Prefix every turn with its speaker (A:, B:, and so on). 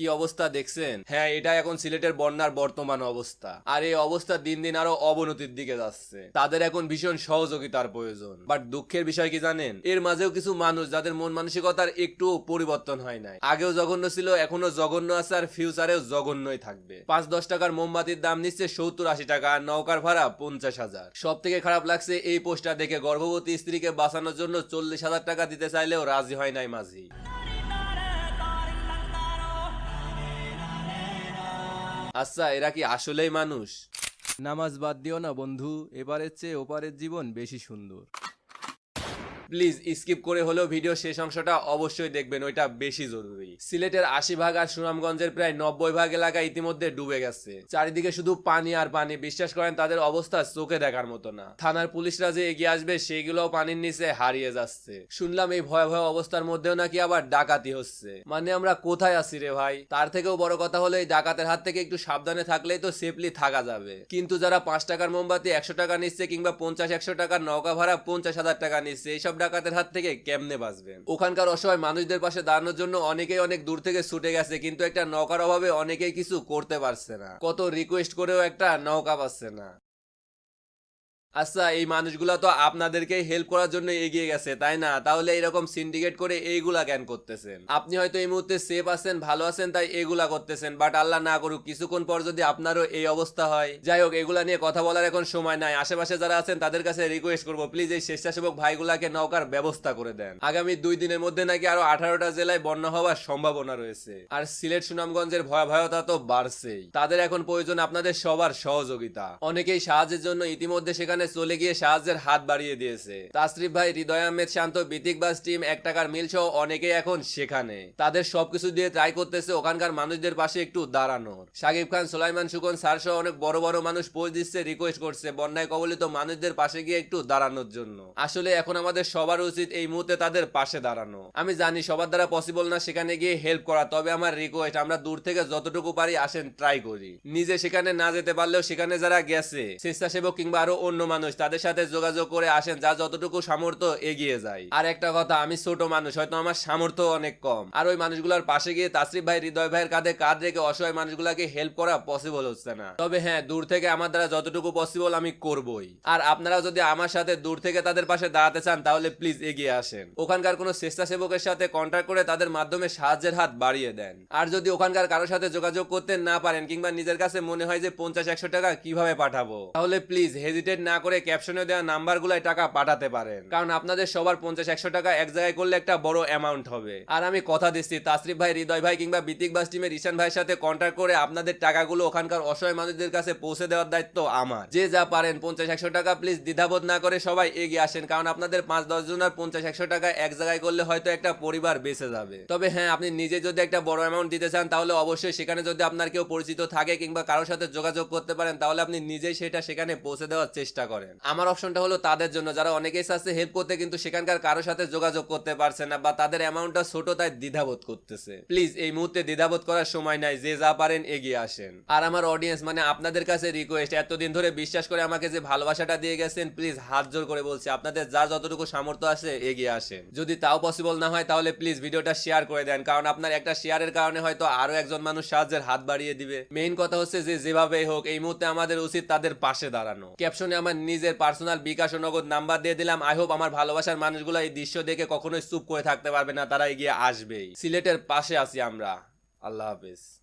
A: কি অবস্থা দেখছেন? হ্যাঁ এটা এখন সিলেটের বন্যার বর্তমান অবস্থা। আর এই অবস্থা দিন দিন আরও অবনতির দিকে যাচ্ছে। তাদের এখন ভীষণ সহযোগিতার প্রয়োজন। বাট দুঃখের বিষয় কি জানেন? এর মাঝেও কিছু মানুষ যাদের মন মানসিকতার একটু পরিবর্তন হয় নাই। আগেও জঘন্য ছিল, এখনও জঘন্য আছে আর ফিউচারেও জঘন্যই থাকবে। পাঁচ দশ টাকার মোমবাতির দাম নিচ্ছে সত্তর আশি টাকা আর নৌকার ভাড়া পঞ্চাশ হাজার। সব থেকে খারাপ লাগছে এই পোস্টার দেখে গর্ভবতী স্ত্রীকে বাঁচানোর জন্য চল্লিশ হাজার টাকা দিতে চাইলেও রাজি হয় নাই মাঝি। আচ্ছা এরা কি আসলেই মানুষ? নামাজ বাদ দিও না বন্ধু, এবারের চেয়ে ওপারের জীবন বেশি সুন্দর। প্লিজ স্কিপ করে হলেও ভিডিও শেষ অংশটা অবশ্যই দেখবেন, ওইটা বেশি জরুরি। সিলেটের আশি ভাগ আর সুনামগঞ্জের প্রায় নব্বই ভাগ এলাকা ইতিমধ্যে ডুবে গেছে। চারিদিকে শুধু পানি আর পানি, বিশ্বাস করেন তাদের অবস্থা চোখে দেখার মতো না। থানার পুলিশরা যে এগিয়ে আসবে, সেগুলোও পানির নিচে হারিয়ে যাচ্ছে। শুনলাম এই ভয়াবহ অবস্থার মধ্যেও নাকি আবার ডাকাতি হচ্ছে। মানে আমরা কোথায় আছি রে ভাই? তার থেকেও বড় কথা হলো, এই ডাকাতের হাত থেকে একটু সাবধানে থাকলেই তো সেফলি থাকা যাবে। কিন্তু যারা পাঁচ টাকার মোমবাতি একশো টাকা নিচ্ছে কিংবা পঞ্চাশ, একশো টাকার নৌকা ভাড়া পঞ্চাশ হাজার টাকা নিচ্ছে, এইসব ডাকাতের হাত থেকে কেমনে বাঁচবে ওখানকার অসহায় মানুষদের পাশে দাঁড়ানোর জন্য অনেকেই অনেক দূর থেকে ছুটে গেছে, কিন্তু একটা নৌকার অভাবে অনেকেই কিছু করতে পারছে না। কত রিকোয়েস্ট করেও একটা নৌকা পাচ্ছে না। আচ্ছা এই মানুষগুলা তো আপনাদেরকেই হেল্প করার জন্য এগিয়ে গেছে, তাই না? তাহলে এরকম সিন্ডিকেট করে এইগুলা কেন করতেছেন? আপনি হয়তো এই মুহূর্তে সেফ আছেন, ভালো আছেন, তাই এগুলা করতেছেন বাট আল্লাহ না করুক, কিছুক্ষণ পর যদি আপনারও এই অবস্থা হয়। যাই হোক, এগুলা নিয়ে কথা বলার এখন সময় নাই। আশেপাশে যারা আছেন, তাদের কাছে রিকোয়েস্ট করব প্লিজ এই স্বেচ্ছাসেবক ভাইগুলাকে নৌকার ব্যবস্থা করে দেন। আগামী দুই দিনের মধ্যে নাকি আরও আঠারোটা জেলায় বন্যা হওয়ার সম্ভাবনা রয়েছে। আর সিলেট সুনামগঞ্জের ভয়াবহতা তো বাড়ছেই। তাদের এখন প্রয়োজন আপনাদের সবার সহযোগিতা। অনেকেই সাহায্যের জন্য ইতিমধ্যে সেখানে চলে গিয়ে সাহায্যের হাত বাড়িয়ে দিয়েছে। তাসরিফ ভাই, হৃদয় আহমেদ শান্ত বিতিকবাস টিম, এক টাকার মিল সহ অনেকেই এখন সেখানে। তাদের সবকিছু দিয়ে ট্রাই করতেছে ওখানকার মানুষদের পাশে একটু দাঁড়ানোর। সাকিব খান, সোলাইমান সুকন স্যার সহ অনেক বড় বড় মানুষ পোস্ট দিচ্ছে রিকোয়েস্ট করছে। বন্যায় কবলিত মানুষদের পাশে গিয়ে একটু দাঁড়ানোর জন্য। আসলে এখন আমাদের সবার উচিত এই মুহূর্তে তাদের পাশে দাঁড়ানো। আমি জানি সবার দ্বারা পসিবল না সেখানে গিয়ে হেল্প করা, তবে আমার রিকোয়েস্ট আমরা দূর থেকে যতটুকু পারি আসেন ট্রাই করি। নিজে সেখানে না যেতে পারলেও সেখানে যারা গেছে, স্বেচ্ছাসেবক কিংবা আরও অন্য মানুষ, তাদের সাথে যোগাযোগ করে আসেন, যা যতটুকু সামর্থ্য এগিয়ে যায়। আর একটা কথা, আমি ছোট মানুষ, হয়তো আমার সামর্থ্য অনেক কম। আর ওই মানুষগুলোর পাশে গিয়ে তাসরিফ ভাই, হৃদয় ভাইয়ের কাঁধে কাঁধ রেখে অসহায় মানুষগুলোকে হেল্প করা পসিবল হচ্ছে না। তবে হ্যাঁ দূর থেকে আমার দ্বারা যতটুকু পসিবল আমি করবই। আর আপনারা যদি আমার সাথে দূর থেকে তাদের পাশে দাঁড়াতে চান, তাহলে প্লিজ এগিয়ে আসেন। ওখানকার কোনো স্বেচ্ছাসেবকের সাথে কন্ট্যাক্ট করে তাদের মাধ্যমে সাহায্যের হাত বাড়িয়ে দেন। আর যদি ওখানকার কারোর সাথে যোগাযোগ করতে না পারেন, কিংবা নিজের কাছে মনে হয় যে পঞ্চাশ, একশো টাকা কীভাবে পাঠাবো, তাহলে প্লিজ হেজিটেট না করে ক্যাপশনে দেওয়া নাম্বারগুলোয় টাকা পাঠাতে পারেন। কারণ আপনাদের সবার পঞ্চাশ, একশো টাকা এক জায়গায় করলে একটা বড় অ্যামাউন্ট হবে। আর আমি কথা দিচ্ছি, তাসরিফ ভাই, হৃদয় ভাই কিংবা বিতিক বাস টিমের ঈশান ভাইয়ের সাথে কন্ট্যাক্ট করে আপনাদের টাকাগুলো ওখানকার অসহায় মানুষদের কাছে পৌঁছে দেওয়ার দায়িত্ব আমার। যে যা পারেন পঞ্চাশ, একশো টাকা প্লিজ দ্বিধাবোধ না করে সবাই এগিয়ে আসেন, কারণ আপনাদের পাঁচ, দশ জনের পঞ্চাশ, একশো টাকা এক জায়গায় করলে হয়তো একটা পরিবার বেঁচে যাবে। তবে হ্যাঁ আপনি নিজে যদি একটা বড় অ্যামাউন্ট দিতে চান, তাহলে অবশ্যই সেখানে যদি আপনার কেউ পরিচিত থাকে কিংবা কারোর সাথে যোগাযোগ করতে পারেন, তাহলে আপনি নিজেই সেটা সেখানে পৌঁছে দেওয়ার চেষ্টা করেন? আমার অপশনটা হলো তাদের জন্য। যারা অনেকেই চাচ্ছে হেল্প করতে, কিন্তু সেখানকার কারোর সাথে যোগাযোগ করতে পারছে না বা তাদের অ্যামাউন্টটা ছোট, তাই দ্বিধাবোধ করতেছে। প্লিজ এই মুহূর্তে দ্বিধাবোধ করার সময় নাই, যে যা পারেন এগিয়ে আসেন। আর আমার অডিয়েন্স মানে আপনাদের কাছে রিকোয়েস্ট এতদিন ধরে বিশ্বাস করে আমাকে যে ভালোবাসাটা দিয়ে গেছেন প্লিজ হাত জোর করে বলছি, আপনাদের যা যতটুকু সামর্থ্য আছে এগিয়ে আসেন। যদি তাও পসিবল না হয়, তাহলে প্লিজ ভিডিওটা শেয়ার করে দেন, কারণ আপনার একটা শেয়ারের কারণে হয়তো আরও একজন মানুষ সাহায্যের হাত বাড়িয়ে দিবে। মেইন কথা হচ্ছে যে যেভাবেই হোক, এই মুহূর্তে আমাদের উচিত তাদের পাশে দাঁড়ানো। ক্যাপশনে আমার নিজের পার্সোনাল বিকাশ ও নগদ নাম্বার দিয়ে দিলাম। আই হোপ আমার ভালোবাসার মানুষগুলো এই দৃশ্য দেখে কখনোই চুপ করে থাকতে পারবে না, তারা এগিয়ে আসবেই। সিলেটের পাশে আছি আমরা। আল্লাহ হাফেজ।